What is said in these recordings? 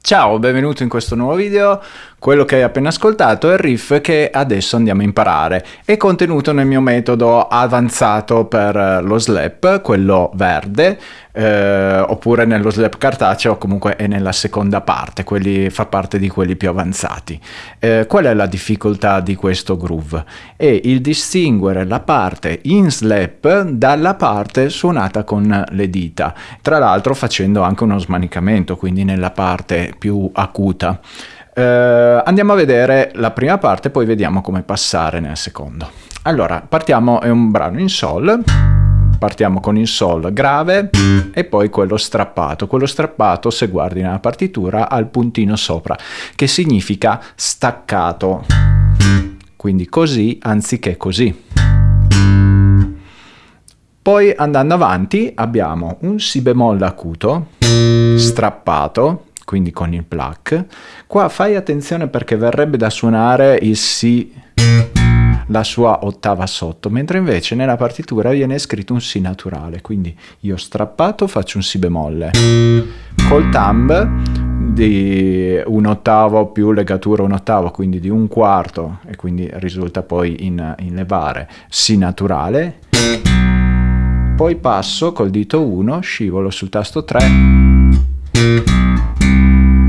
Ciao, benvenuto in questo nuovo video. Quello che hai appena ascoltato è il riff che adesso andiamo a imparare. È contenuto nel mio metodo avanzato per lo slap, quello verde, eh, oppure nello slap cartaceo, comunque è nella seconda parte, quelli, fa parte di quelli più avanzati. Eh, qual è la difficoltà di questo groove? È il distinguere la parte in slap dalla parte suonata con le dita, tra l'altro facendo anche uno smanicamento, quindi nella parte più acuta. Eh, andiamo a vedere la prima parte, poi vediamo come passare nel secondo. Allora, partiamo, è un brano in sol, partiamo con il sol grave e poi quello strappato. Quello strappato, se guardi nella partitura, ha il puntino sopra, che significa staccato. Quindi così anziché così. Poi andando avanti abbiamo un si bemolle acuto, strappato, quindi con il pluck. Qua fai attenzione perché verrebbe da suonare il Si, la sua ottava sotto, mentre invece nella partitura viene scritto un Si naturale, quindi io strappato faccio un Si bemolle. Col thumb di un ottavo più legatura un ottavo, quindi di un quarto, e quindi risulta poi in, in levare Si naturale. Poi passo col dito 1, scivolo sul tasto 3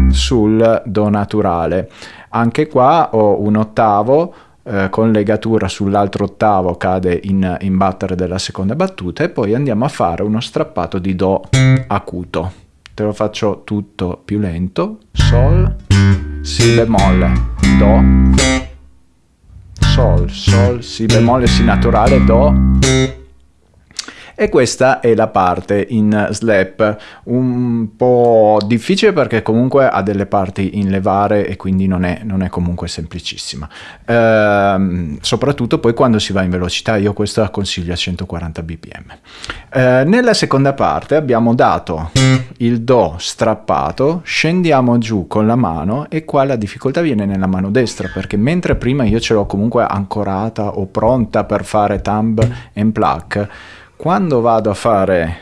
sul Do naturale. Anche qua ho un ottavo eh, con legatura sull'altro ottavo cade in, in battere della seconda battuta e poi andiamo a fare uno strappato di Do acuto. Te lo faccio tutto più lento. Sol, Si bemolle, Do, Sol, Sol, Si bemolle, Si naturale, Do, e questa è la parte in slap un po' difficile perché comunque ha delle parti in levare e quindi non è, non è comunque semplicissima. Ehm, soprattutto poi quando si va in velocità io questo la consiglio a 140 bpm. Eh, nella seconda parte abbiamo dato il do strappato scendiamo giù con la mano e qua la difficoltà viene nella mano destra perché mentre prima io ce l'ho comunque ancorata o pronta per fare thumb and pluck quando vado a fare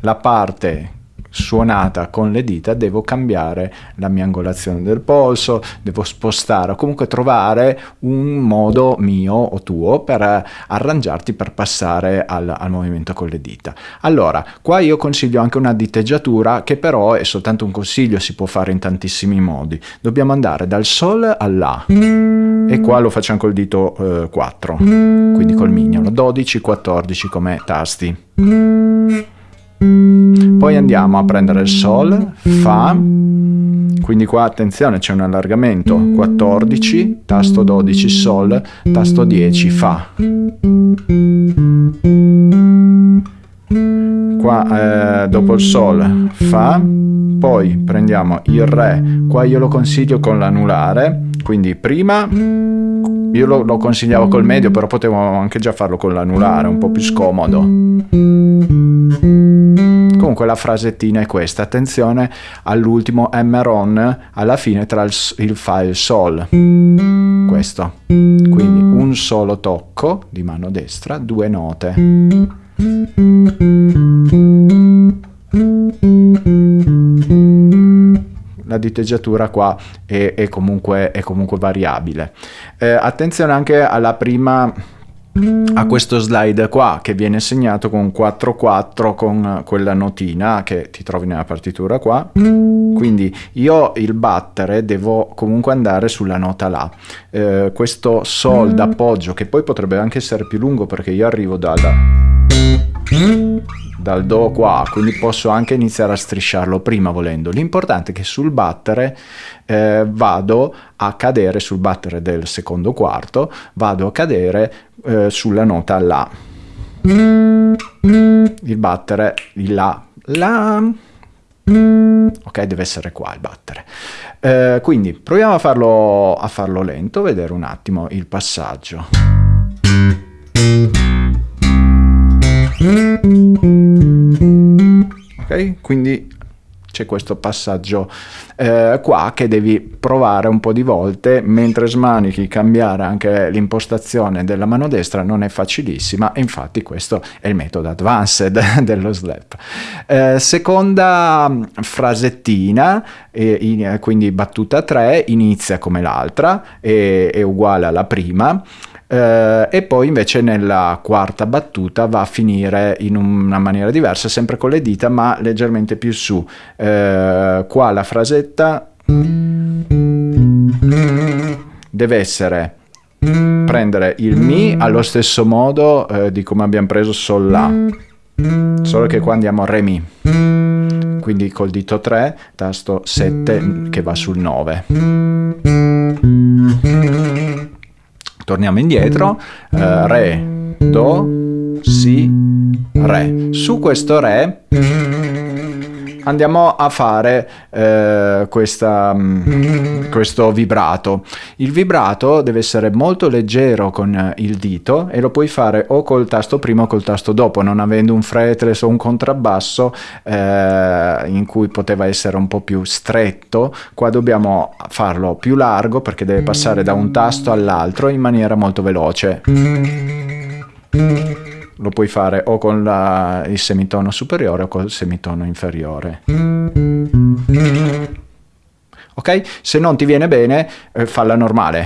la parte suonata con le dita devo cambiare la mia angolazione del polso, devo spostare o comunque trovare un modo mio o tuo per arrangiarti per passare al, al movimento con le dita. Allora, qua io consiglio anche una diteggiatura che però è soltanto un consiglio, si può fare in tantissimi modi. Dobbiamo andare dal Sol alla e qua lo facciamo col dito eh, 4, quindi col mignolo, 12, 14 come tasti. Poi andiamo a prendere il Sol, Fa, quindi qua attenzione c'è un allargamento, 14, tasto 12 Sol, tasto 10 Fa. Qua eh, dopo il Sol, Fa, poi prendiamo il Re, qua io lo consiglio con l'anulare, quindi prima io lo, lo, consigliavo col medio però potevo anche già farlo con l'anulare un po' più scomodo comunque la frasettina è questa. Attenzione all'ultimo M-RON alla fine tra il, il Fa e il Sol. Questo. Quindi un solo tocco di mano destra due note. La diteggiatura qua è, è, comunque, è comunque, variabile. Eh, attenzione anche alla prima a questo slide qua che viene segnato con 4-4 con quella notina che ti trovi nella partitura qua. Quindi io il battere devo comunque andare sulla nota La eh, questo Sol d'appoggio che poi potrebbe anche essere più lungo perché io arrivo dalla dal Do qua, quindi posso anche iniziare a strisciarlo prima volendo. L'importante è che sul battere eh, vado a cadere, sul battere del secondo quarto, vado a cadere eh, sulla nota La. Il battere, il La, La, ok deve essere qua il battere eh, quindi proviamo a farlo, a farlo lento vedere un attimo il passaggio ok? Quindi c'è questo passaggio eh, qua che devi provare un po' di volte. Mentre smanichi cambiare anche l'impostazione della mano destra non è facilissima. Infatti questo è il metodo advanced dello slap. Eh, seconda frasettina eh, in, quindi battuta 3 inizia come l'altra è uguale alla prima eh, e poi invece nella quarta battuta va a finire in una maniera diversa, sempre con le dita ma leggermente più su. Eh, qua la frasetta deve essere prendere il Mi allo stesso modo eh, di come abbiamo preso Sol La, solo che qua andiamo a Re Mi. Quindi col dito 3, tasto 7 che va sul 9 torniamo indietro, eh, Re, Do, Si, Re. Su questo Re andiamo a fare eh, questa, mm, questo vibrato. Il vibrato deve essere molto leggero con il dito e lo puoi fare o col tasto prima o col tasto dopo, non avendo un fretless o un contrabbasso eh, in cui poteva essere un po' più stretto, qua dobbiamo farlo più largo perché deve passare da un tasto all'altro in maniera molto veloce lo puoi fare o con la, il semitono superiore o col semitono inferiore. Ok? Se non ti viene bene, eh, falla normale.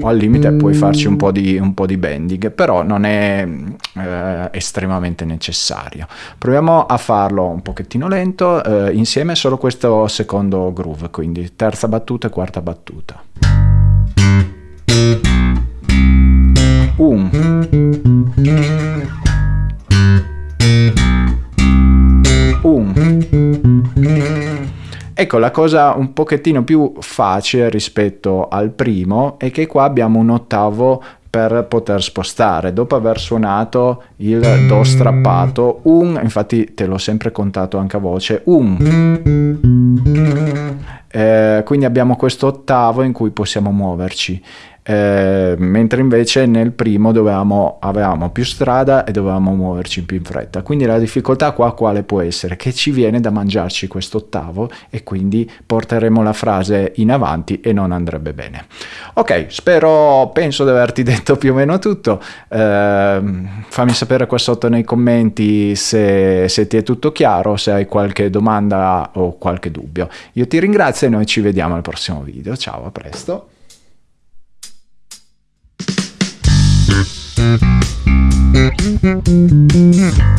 O al limite puoi farci un po' di, un po di bending, però non è eh, estremamente necessario. Proviamo a farlo un pochettino lento, eh, insieme solo questo secondo groove, quindi terza battuta e quarta battuta. Un. Un. Ecco, la cosa un pochettino più facile rispetto al primo è che qua abbiamo un ottavo per poter spostare. Dopo aver suonato il Do strappato, un, infatti te l'ho sempre contato anche a voce, un. Eh, quindi abbiamo questo ottavo in cui possiamo muoverci eh, mentre invece nel primo dovevamo, avevamo più strada e dovevamo muoverci più in fretta. Quindi la difficoltà qua quale può essere? Che ci viene da mangiarci questo ottavo e quindi porteremo la frase in avanti e non andrebbe bene. Ok, spero, penso di averti detto più o meno tutto. Eh, fammi sapere qua sotto nei commenti se, se ti è tutto chiaro, se hai qualche domanda o qualche dubbio. Io ti ringrazio e noi ci vediamo al prossimo video. Ciao, a presto. Mm-hmm.